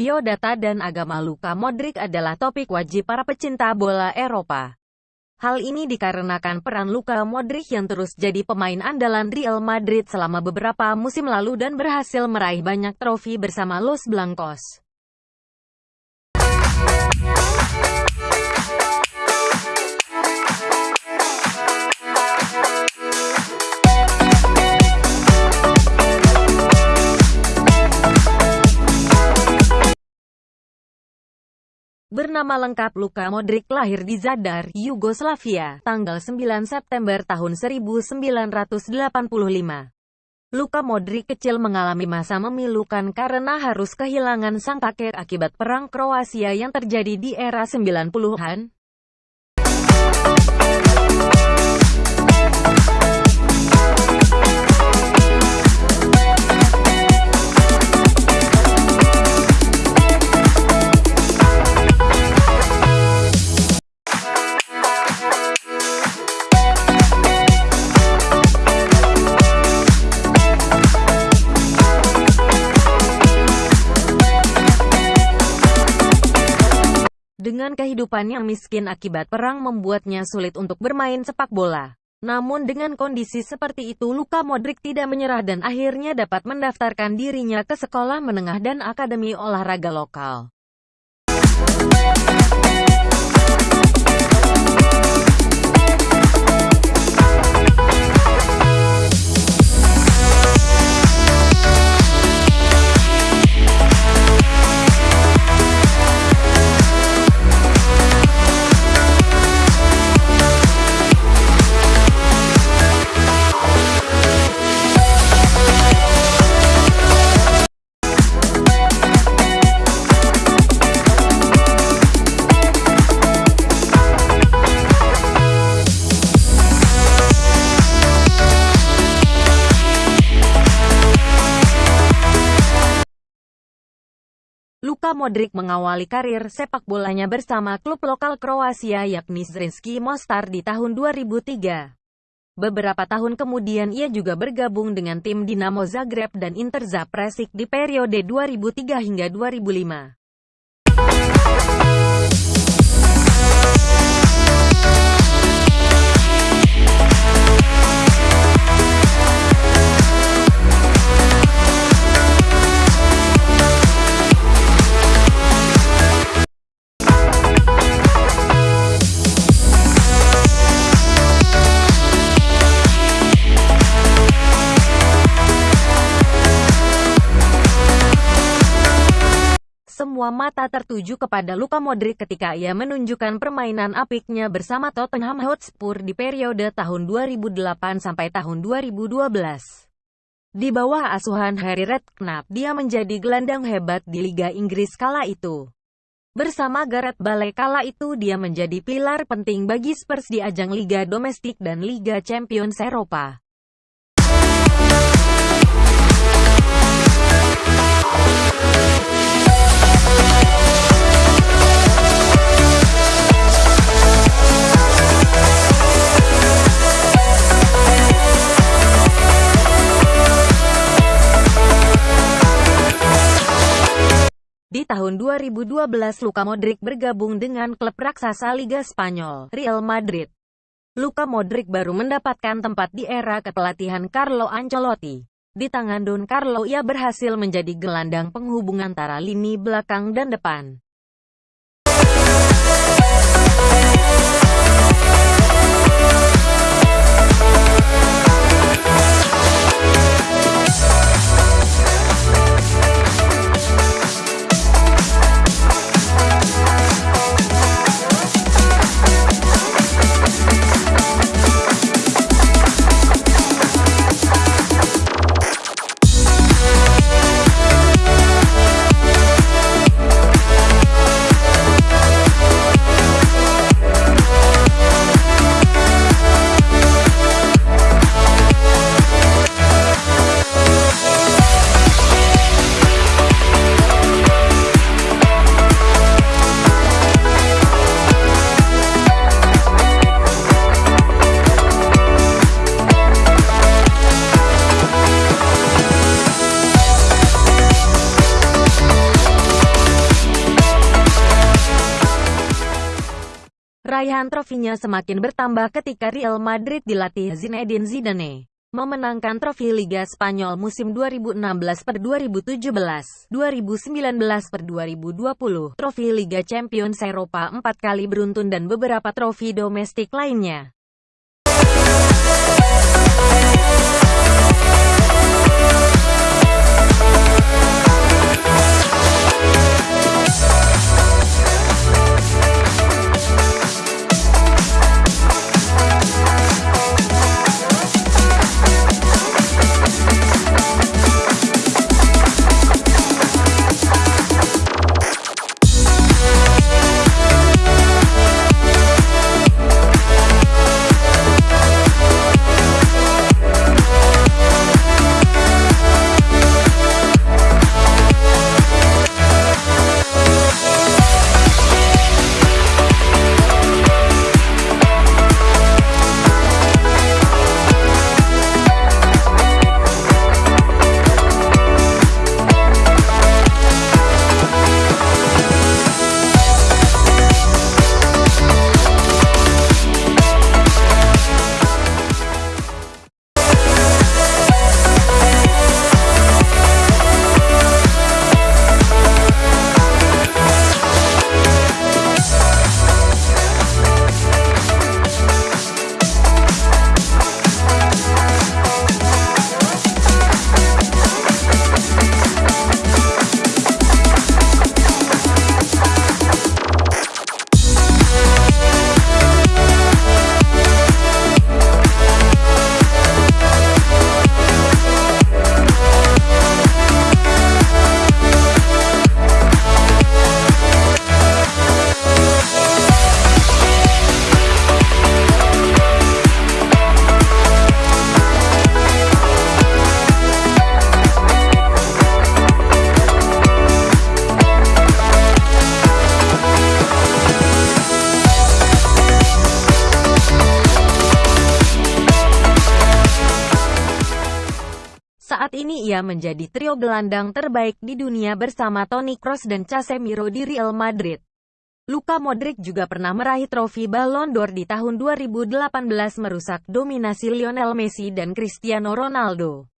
Biodata dan agama Luka Modric adalah topik wajib para pecinta bola Eropa. Hal ini dikarenakan peran Luka Modric yang terus jadi pemain andalan Real Madrid selama beberapa musim lalu dan berhasil meraih banyak trofi bersama Los Blancos. Bernama lengkap Luka Modric lahir di Zadar, Yugoslavia, tanggal 9 September tahun 1985. Luka Modric kecil mengalami masa memilukan karena harus kehilangan sang kakek akibat perang Kroasia yang terjadi di era 90-an. Dengan kehidupan yang miskin akibat perang membuatnya sulit untuk bermain sepak bola. Namun dengan kondisi seperti itu Luka Modric tidak menyerah dan akhirnya dapat mendaftarkan dirinya ke sekolah menengah dan akademi olahraga lokal. Modric mengawali karir sepak bolanya bersama klub lokal Kroasia yakni Zrinski Mostar di tahun 2003. Beberapa tahun kemudian ia juga bergabung dengan tim Dinamo Zagreb dan Inter Zapresic di periode 2003 hingga 2005. Semua mata tertuju kepada Luka Modric ketika ia menunjukkan permainan apiknya bersama Tottenham Hotspur di periode tahun 2008 sampai tahun 2012. Di bawah asuhan Harry Redknapp, dia menjadi gelandang hebat di Liga Inggris kala itu. Bersama Gareth Bale kala itu dia menjadi pilar penting bagi Spurs di ajang Liga Domestik dan Liga Champions Eropa. 2012 Luka Modric bergabung dengan klub raksasa Liga Spanyol, Real Madrid. Luka Modric baru mendapatkan tempat di era kepelatihan Carlo Ancelotti. Di tangan Don Carlo ia berhasil menjadi gelandang penghubung antara lini belakang dan depan. Raihan trofinya semakin bertambah ketika Real Madrid dilatih Zinedine Zidane memenangkan trofi Liga Spanyol musim 2016 per 2017, 2019 per 2020, trofi Liga Champions Eropa empat kali beruntun dan beberapa trofi domestik lainnya. Ia menjadi trio gelandang terbaik di dunia bersama Toni Kroos dan Casemiro di Real Madrid. Luka Modric juga pernah meraih trofi Ballon d'Or di tahun 2018 merusak dominasi Lionel Messi dan Cristiano Ronaldo.